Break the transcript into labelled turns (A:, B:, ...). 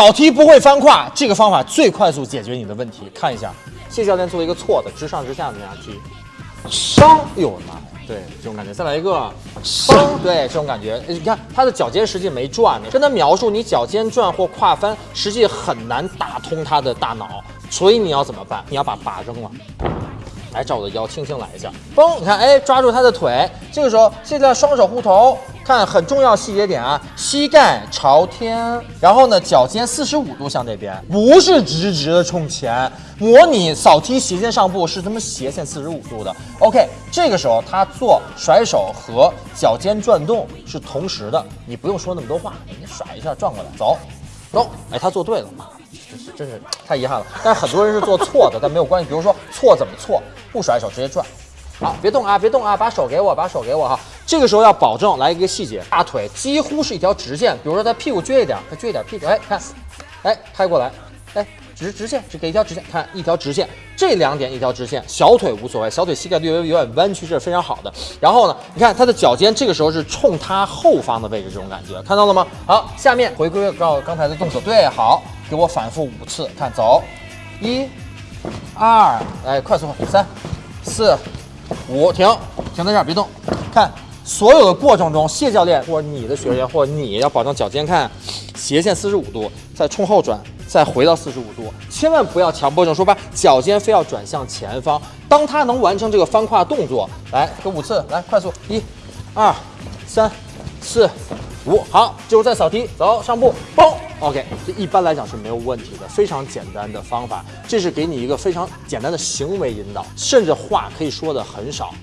A: 扫踢不会翻胯，这个方法最快速解决你的问题。看一下，谢教练做一个错的，直上直下的那样踢，伤，哎呦我的妈呀！对，这种感觉。再来一个，伤，对，这种感觉。你看他的脚尖实际没转呢，跟他描述你脚尖转或胯翻，实际很难打通他的大脑。所以你要怎么办？你要把把扔了。来找我的腰，轻轻来一下，嘣！你看，哎，抓住他的腿。这个时候，现在双手护头，看很重要细节点啊，膝盖朝天，然后呢，脚尖四十五度向这边，不是直直的冲前。模拟扫踢斜线上步是他妈斜线四十五度的。OK，这个时候他做甩手和脚尖转动是同时的，你不用说那么多话，你甩一下转过来，走，走。哎，他做对了，妈的，真是真是太遗憾了。但是很多人是做错的，但没有关系。比如说错怎么错？不甩手直接转，好，别动啊，别动啊，把手给我，把手给我哈。这个时候要保证来一个细节，大腿几乎是一条直线。比如说他屁股撅一点，他撅一点屁股，哎，看，哎，拍过来，哎，直直线，只给一条直线，看一条直线，这两点一条直线，小腿无所谓，小腿膝盖略微有点弯曲，这是非常好的。然后呢，你看他的脚尖这个时候是冲他后方的位置，这种感觉看到了吗？好，下面回归到刚才的动作，对，好，给我反复五次，看，走，一。二，来快速三、四、五，停，停在这儿，别动。看，所有的过程中，谢教练或者你的学员或者你要保证脚尖看斜线四十五度，再冲后转，再回到四十五度，千万不要强迫症，说把脚尖非要转向前方。当他能完成这个翻胯动作，来给五次，来快速，一、二、三、四、五，好，就是再扫踢，走上步，嘣。OK，这一般来讲是没有问题的，非常简单的方法。这是给你一个非常简单的行为引导，甚至话可以说的很少。